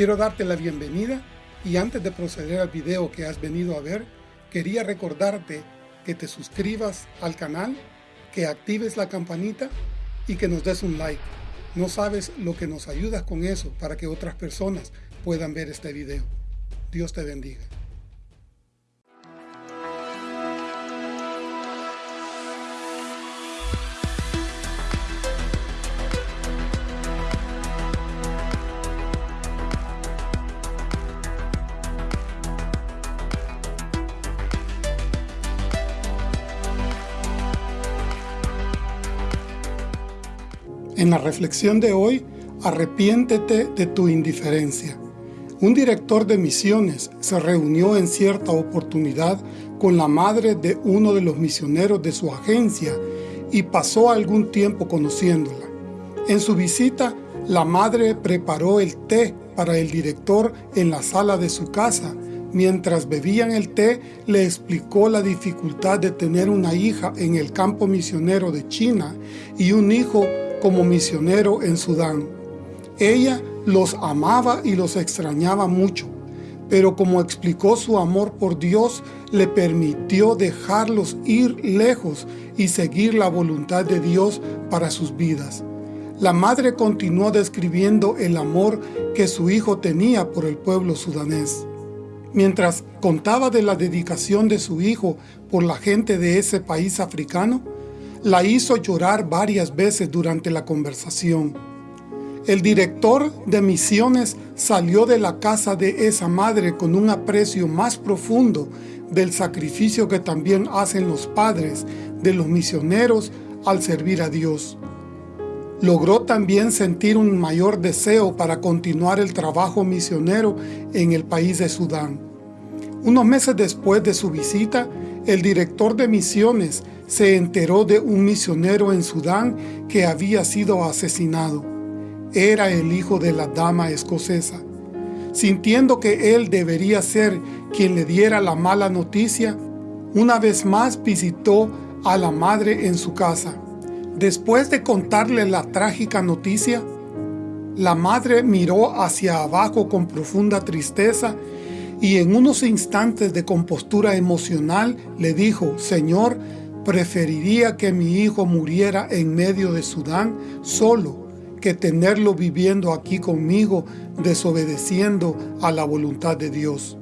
Quiero darte la bienvenida y antes de proceder al video que has venido a ver, quería recordarte que te suscribas al canal, que actives la campanita y que nos des un like. No sabes lo que nos ayudas con eso para que otras personas puedan ver este video. Dios te bendiga. En la reflexión de hoy, arrepiéntete de tu indiferencia. Un director de misiones se reunió en cierta oportunidad con la madre de uno de los misioneros de su agencia y pasó algún tiempo conociéndola. En su visita, la madre preparó el té para el director en la sala de su casa. Mientras bebían el té, le explicó la dificultad de tener una hija en el campo misionero de China y un hijo como misionero en Sudán. Ella los amaba y los extrañaba mucho, pero como explicó su amor por Dios, le permitió dejarlos ir lejos y seguir la voluntad de Dios para sus vidas. La madre continuó describiendo el amor que su hijo tenía por el pueblo sudanés. Mientras contaba de la dedicación de su hijo por la gente de ese país africano, la hizo llorar varias veces durante la conversación. El director de misiones salió de la casa de esa madre con un aprecio más profundo del sacrificio que también hacen los padres de los misioneros al servir a Dios. Logró también sentir un mayor deseo para continuar el trabajo misionero en el país de Sudán. Unos meses después de su visita, el director de misiones se enteró de un misionero en Sudán que había sido asesinado. Era el hijo de la dama escocesa. Sintiendo que él debería ser quien le diera la mala noticia, una vez más visitó a la madre en su casa. Después de contarle la trágica noticia, la madre miró hacia abajo con profunda tristeza y en unos instantes de compostura emocional le dijo, Señor, Preferiría que mi hijo muriera en medio de Sudán solo que tenerlo viviendo aquí conmigo desobedeciendo a la voluntad de Dios.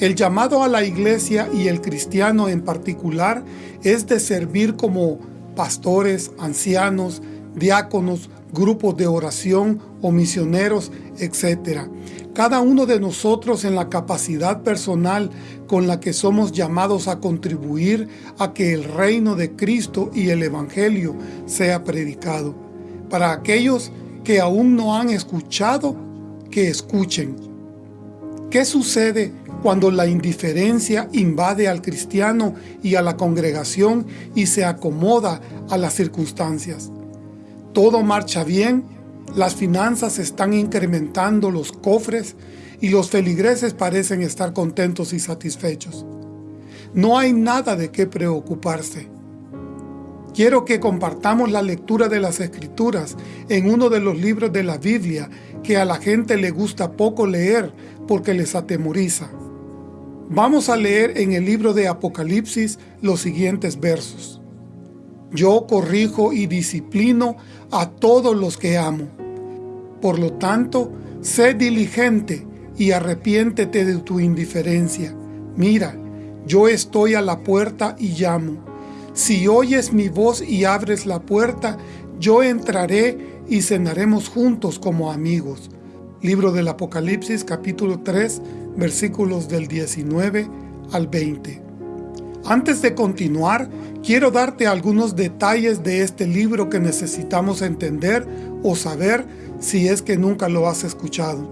El llamado a la iglesia y el cristiano en particular es de servir como pastores, ancianos, diáconos, grupos de oración o misioneros, etc. Cada uno de nosotros en la capacidad personal con la que somos llamados a contribuir a que el reino de Cristo y el Evangelio sea predicado. Para aquellos que aún no han escuchado, que escuchen. ¿Qué sucede cuando la indiferencia invade al cristiano y a la congregación y se acomoda a las circunstancias? Todo marcha bien las finanzas están incrementando los cofres y los feligreses parecen estar contentos y satisfechos. No hay nada de qué preocuparse. Quiero que compartamos la lectura de las Escrituras en uno de los libros de la Biblia que a la gente le gusta poco leer porque les atemoriza. Vamos a leer en el libro de Apocalipsis los siguientes versos. Yo corrijo y disciplino a todos los que amo. Por lo tanto, sé diligente y arrepiéntete de tu indiferencia. Mira, yo estoy a la puerta y llamo. Si oyes mi voz y abres la puerta, yo entraré y cenaremos juntos como amigos. Libro del Apocalipsis capítulo 3 versículos del 19 al 20. Antes de continuar, quiero darte algunos detalles de este libro que necesitamos entender o saber si es que nunca lo has escuchado.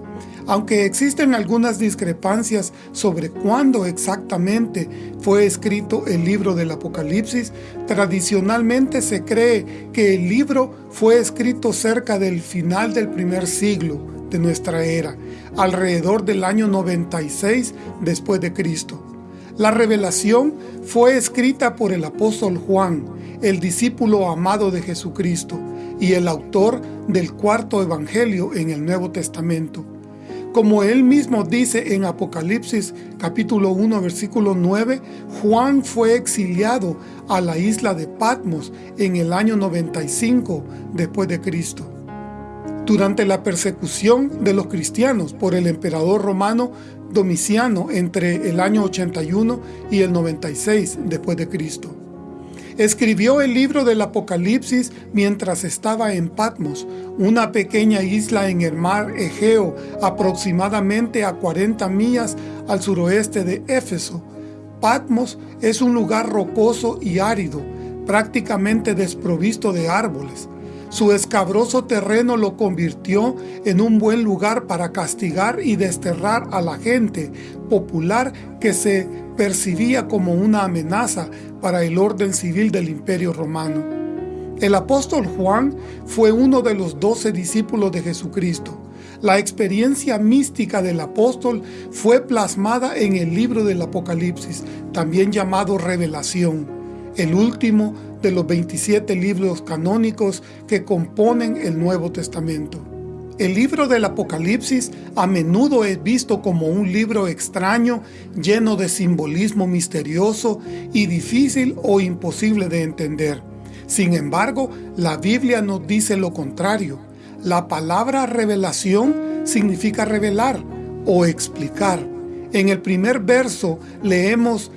Aunque existen algunas discrepancias sobre cuándo exactamente fue escrito el libro del Apocalipsis, tradicionalmente se cree que el libro fue escrito cerca del final del primer siglo de nuestra era, alrededor del año 96 después de Cristo. La revelación fue escrita por el apóstol Juan, el discípulo amado de Jesucristo y el autor del cuarto evangelio en el Nuevo Testamento. Como él mismo dice en Apocalipsis capítulo 1 versículo 9, Juan fue exiliado a la isla de Patmos en el año 95 después de Cristo. Durante la persecución de los cristianos por el emperador romano Domiciano entre el año 81 y el 96 después de Cristo. Escribió el libro del Apocalipsis mientras estaba en Patmos, una pequeña isla en el mar Egeo, aproximadamente a 40 millas al suroeste de Éfeso. Patmos es un lugar rocoso y árido, prácticamente desprovisto de árboles. Su escabroso terreno lo convirtió en un buen lugar para castigar y desterrar a la gente popular que se percibía como una amenaza para el orden civil del Imperio Romano. El apóstol Juan fue uno de los doce discípulos de Jesucristo. La experiencia mística del apóstol fue plasmada en el libro del Apocalipsis, también llamado Revelación, el último de los 27 libros canónicos que componen el Nuevo Testamento. El libro del Apocalipsis a menudo es visto como un libro extraño, lleno de simbolismo misterioso y difícil o imposible de entender. Sin embargo, la Biblia nos dice lo contrario. La palabra revelación significa revelar o explicar. En el primer verso leemos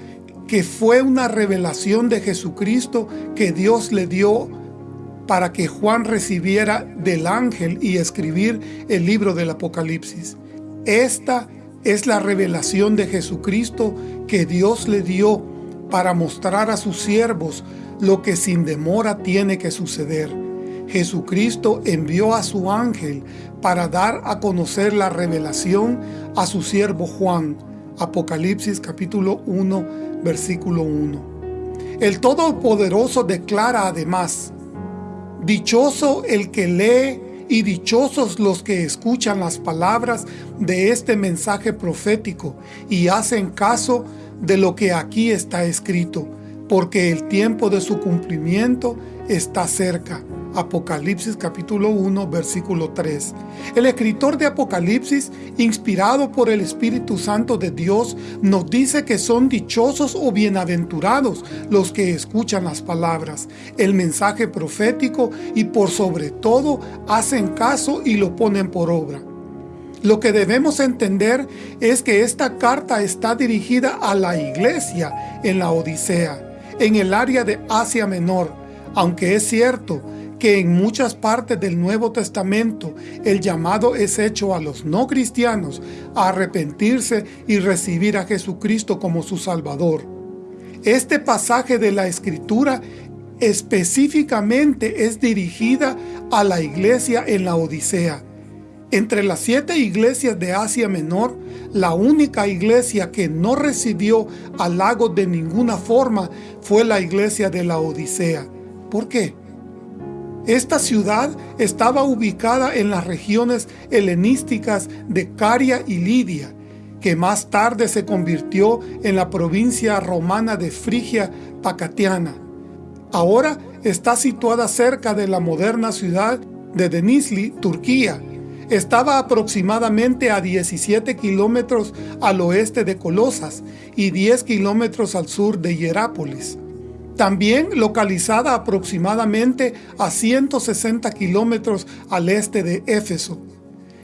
que fue una revelación de Jesucristo que Dios le dio para que Juan recibiera del ángel y escribir el libro del Apocalipsis. Esta es la revelación de Jesucristo que Dios le dio para mostrar a sus siervos lo que sin demora tiene que suceder. Jesucristo envió a su ángel para dar a conocer la revelación a su siervo Juan. Apocalipsis capítulo 1 versículo 1. El Todopoderoso declara además, Dichoso el que lee y dichosos los que escuchan las palabras de este mensaje profético y hacen caso de lo que aquí está escrito, porque el tiempo de su cumplimiento está cerca. Apocalipsis capítulo 1 versículo 3. El escritor de Apocalipsis, inspirado por el Espíritu Santo de Dios, nos dice que son dichosos o bienaventurados los que escuchan las palabras, el mensaje profético y por sobre todo hacen caso y lo ponen por obra. Lo que debemos entender es que esta carta está dirigida a la iglesia en la Odisea, en el área de Asia Menor, aunque es cierto que en muchas partes del Nuevo Testamento el llamado es hecho a los no cristianos a arrepentirse y recibir a Jesucristo como su Salvador. Este pasaje de la Escritura específicamente es dirigida a la iglesia en la Odisea. Entre las siete iglesias de Asia Menor, la única iglesia que no recibió halagos de ninguna forma fue la iglesia de la Odisea. ¿Por qué? Esta ciudad estaba ubicada en las regiones helenísticas de Caria y Lidia, que más tarde se convirtió en la provincia romana de Frigia Pacatiana. Ahora está situada cerca de la moderna ciudad de Denizli, Turquía. Estaba aproximadamente a 17 kilómetros al oeste de Colosas y 10 kilómetros al sur de Hierápolis también localizada aproximadamente a 160 kilómetros al este de Éfeso.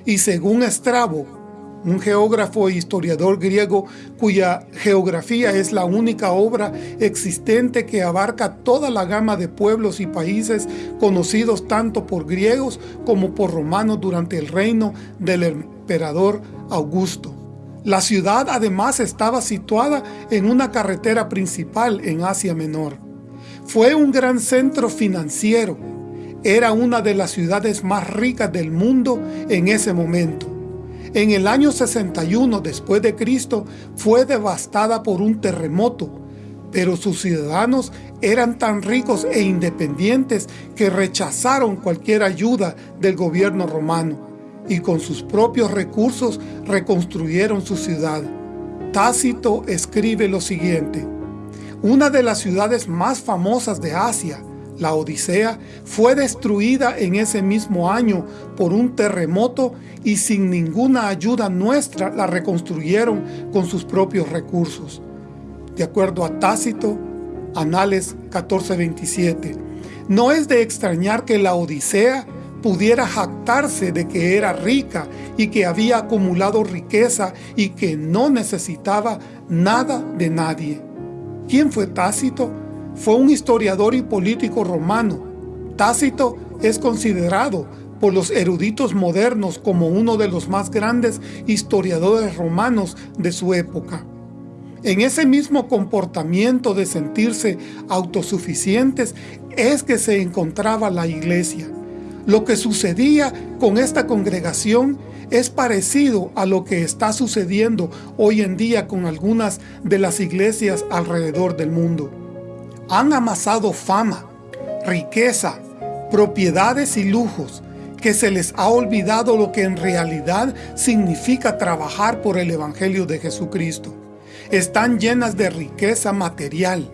Y según Estrabo, un geógrafo e historiador griego cuya geografía es la única obra existente que abarca toda la gama de pueblos y países conocidos tanto por griegos como por romanos durante el reino del emperador Augusto. La ciudad además estaba situada en una carretera principal en Asia Menor. Fue un gran centro financiero. Era una de las ciudades más ricas del mundo en ese momento. En el año 61 después de Cristo fue devastada por un terremoto, pero sus ciudadanos eran tan ricos e independientes que rechazaron cualquier ayuda del gobierno romano y con sus propios recursos reconstruyeron su ciudad. Tácito escribe lo siguiente, una de las ciudades más famosas de Asia, la Odisea, fue destruida en ese mismo año por un terremoto y sin ninguna ayuda nuestra la reconstruyeron con sus propios recursos. De acuerdo a Tácito, Anales 14:27, no es de extrañar que la Odisea pudiera jactarse de que era rica y que había acumulado riqueza y que no necesitaba nada de nadie. ¿Quién fue Tácito? Fue un historiador y político romano. Tácito es considerado por los eruditos modernos como uno de los más grandes historiadores romanos de su época. En ese mismo comportamiento de sentirse autosuficientes es que se encontraba la iglesia. Lo que sucedía con esta congregación es parecido a lo que está sucediendo hoy en día con algunas de las iglesias alrededor del mundo. Han amasado fama, riqueza, propiedades y lujos, que se les ha olvidado lo que en realidad significa trabajar por el Evangelio de Jesucristo. Están llenas de riqueza material,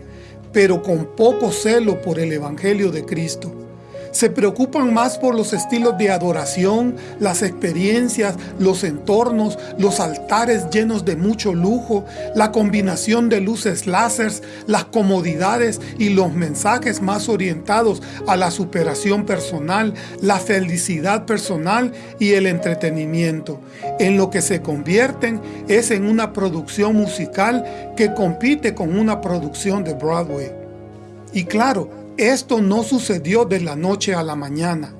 pero con poco celo por el Evangelio de Cristo se preocupan más por los estilos de adoración, las experiencias, los entornos, los altares llenos de mucho lujo, la combinación de luces láseres, las comodidades y los mensajes más orientados a la superación personal, la felicidad personal y el entretenimiento. En lo que se convierten es en una producción musical que compite con una producción de Broadway. Y claro, esto no sucedió de la noche a la mañana.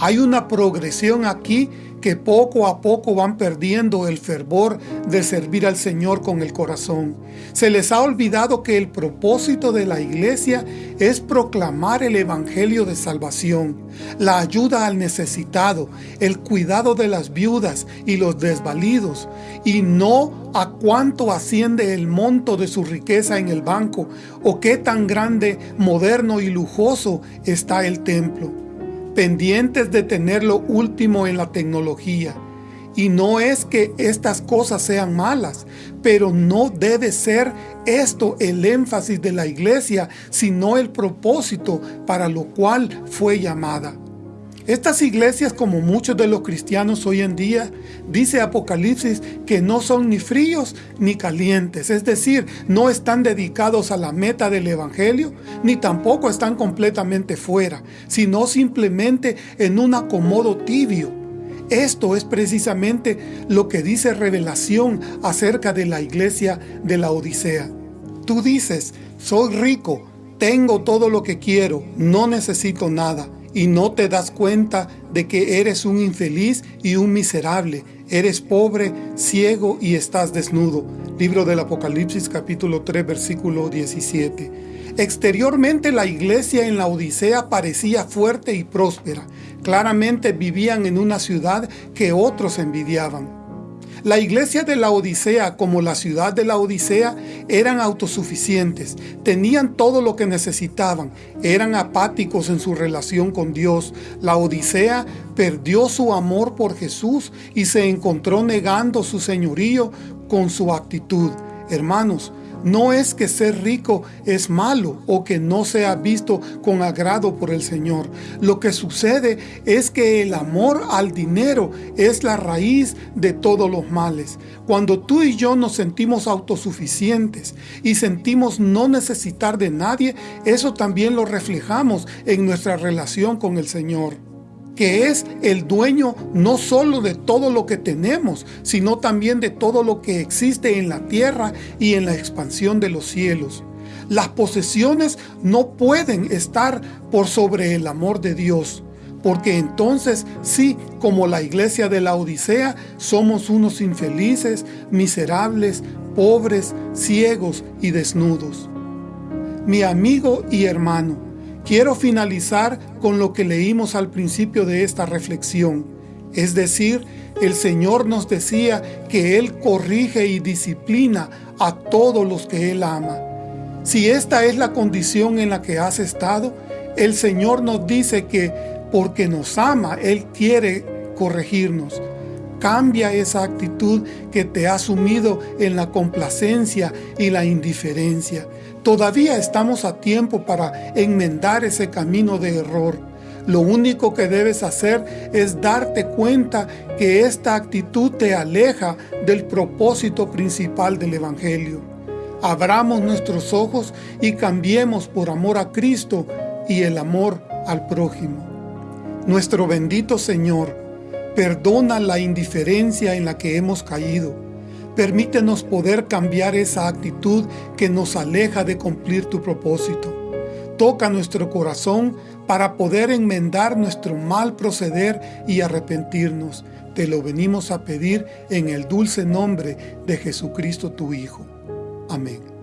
Hay una progresión aquí que poco a poco van perdiendo el fervor de servir al Señor con el corazón. Se les ha olvidado que el propósito de la iglesia es proclamar el evangelio de salvación, la ayuda al necesitado, el cuidado de las viudas y los desvalidos, y no a cuánto asciende el monto de su riqueza en el banco o qué tan grande, moderno y lujoso está el templo pendientes de tener lo último en la tecnología. Y no es que estas cosas sean malas, pero no debe ser esto el énfasis de la iglesia, sino el propósito para lo cual fue llamada. Estas iglesias, como muchos de los cristianos hoy en día, dice Apocalipsis que no son ni fríos ni calientes, es decir, no están dedicados a la meta del Evangelio, ni tampoco están completamente fuera, sino simplemente en un acomodo tibio. Esto es precisamente lo que dice Revelación acerca de la iglesia de la Odisea. Tú dices, soy rico, tengo todo lo que quiero, no necesito nada y no te das cuenta de que eres un infeliz y un miserable, eres pobre, ciego y estás desnudo. Libro del Apocalipsis capítulo 3 versículo 17. Exteriormente la iglesia en la Odisea parecía fuerte y próspera. Claramente vivían en una ciudad que otros envidiaban. La iglesia de la Odisea, como la ciudad de la Odisea, eran autosuficientes, tenían todo lo que necesitaban, eran apáticos en su relación con Dios. La Odisea perdió su amor por Jesús y se encontró negando su señorío con su actitud. Hermanos, no es que ser rico es malo o que no sea visto con agrado por el Señor. Lo que sucede es que el amor al dinero es la raíz de todos los males. Cuando tú y yo nos sentimos autosuficientes y sentimos no necesitar de nadie, eso también lo reflejamos en nuestra relación con el Señor que es el dueño no solo de todo lo que tenemos, sino también de todo lo que existe en la tierra y en la expansión de los cielos. Las posesiones no pueden estar por sobre el amor de Dios, porque entonces sí, como la iglesia de la Odisea, somos unos infelices, miserables, pobres, ciegos y desnudos. Mi amigo y hermano, Quiero finalizar con lo que leímos al principio de esta reflexión. Es decir, el Señor nos decía que Él corrige y disciplina a todos los que Él ama. Si esta es la condición en la que has estado, el Señor nos dice que porque nos ama, Él quiere corregirnos. Cambia esa actitud que te ha sumido en la complacencia y la indiferencia. Todavía estamos a tiempo para enmendar ese camino de error. Lo único que debes hacer es darte cuenta que esta actitud te aleja del propósito principal del Evangelio. Abramos nuestros ojos y cambiemos por amor a Cristo y el amor al prójimo. Nuestro bendito Señor, Perdona la indiferencia en la que hemos caído. Permítenos poder cambiar esa actitud que nos aleja de cumplir tu propósito. Toca nuestro corazón para poder enmendar nuestro mal proceder y arrepentirnos. Te lo venimos a pedir en el dulce nombre de Jesucristo tu Hijo. Amén.